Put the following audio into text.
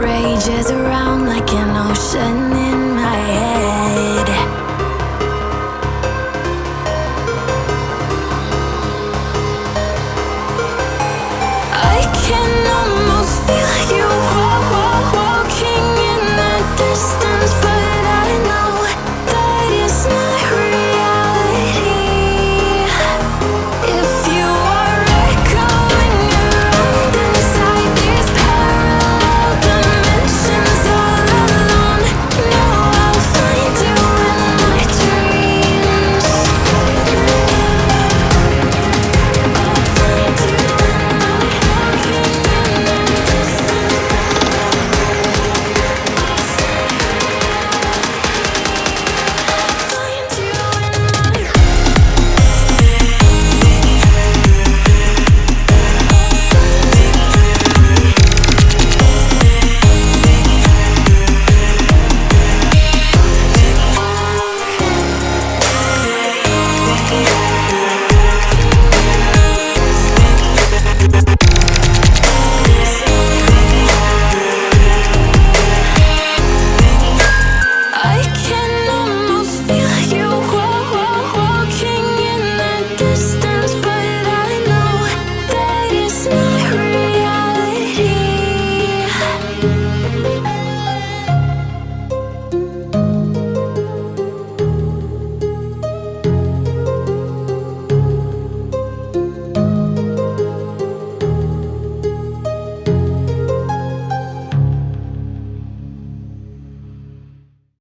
Rages around like an ocean.